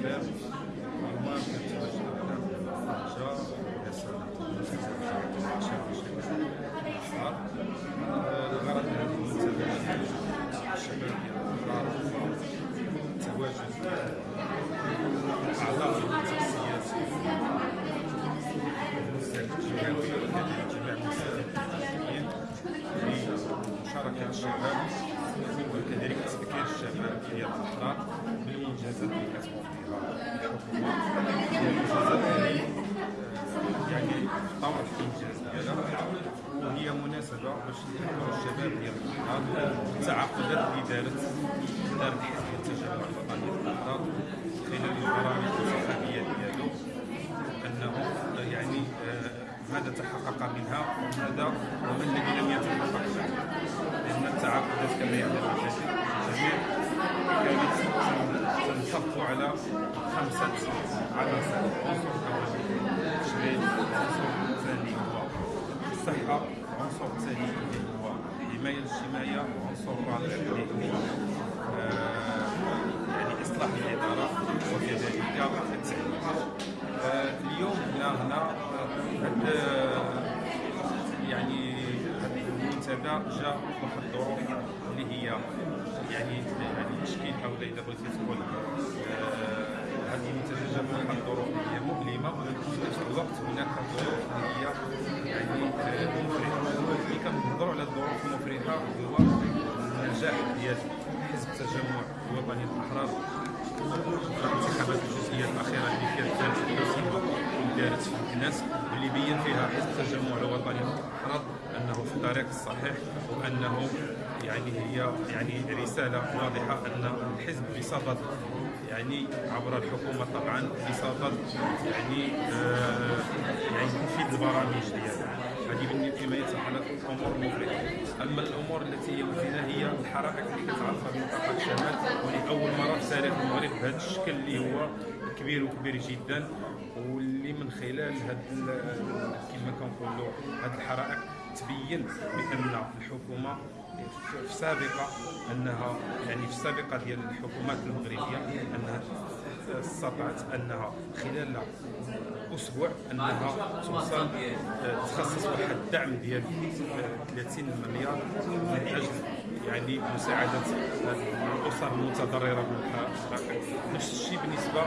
الشباب اليوم كنتواجد على خرجة رسالة شباب الشباب الغرض من هذه المنتدى الشباب ديال الدار التواجد أعضاء الشخصيات الجمعوية وكذلك جميع المستفيدين لمشاركة الشباب وكذلك تذكير الشباب ديال الأحرار بالمنجزات اللي كتقوم يعني ديالها وهي مناسبة باش نذكروا الشباب ديال التعاقدات اللي دارت دارت حزب التجمع الوطني للأحرار خلال البرامج الانتخابية ديالو أنه يعني ماذا تحقق منها وماذا وما الذي لم يتحقق منها لأن التعاقدات كما يعلم الجميع. على خمسة عناصر عنصر أول تشغيل عنصر ثاني هو الصحة عنصر ثاني هو الحماية الاجتماعية وعنصر رابع هو يعني إصلاح الإدارة وكذلك التعليم اليوم هنا هنا يعني المنتدى جاء واحد الظروف اللي هي يعني يعني تشكيل أو اذا بغيتي تقول الوقت هناك ظروف اللي هي يعني مفرحة. ملي كنهضروا على الظروف المفرحه هو النجاح ديال حزب التجمع الوطني للاحرار الانتخابات الجزئية الأخيرة اللي كانت دارت في دارت في الناس واللي بين فيها حزب التجمع الوطني للاحرار أنه في الطريق الصحيح وأنه يعني هي يعني رسالة واضحة أن الحزب بصدد يعني عبر الحكومة طبعا بصدد يعني آه يعني تنفيذ البرامج ديالها. هذه فيما يتعلق الأمور المفرحه أما الأمور التي هي هي الحرائق اللي كتعرفها بمنطقه الشمال ولأول مرة في تاريخ المغرب بهذا الشكل اللي هو كبير وكبير جدا واللي من خلال هاد كما كنقولوا هاد الحرائق تبين بأن الحكومة في السابقة أنها يعني في السابقة ديال الحكومات المغربية أنها استطاعت أنها خلال أسبوع أنها توصل تخصص واحد الدعم ديال 30 مليار من أجل يعني مساعدة الأسر المتضررة من الحرائق نفس الشيء بالنسبة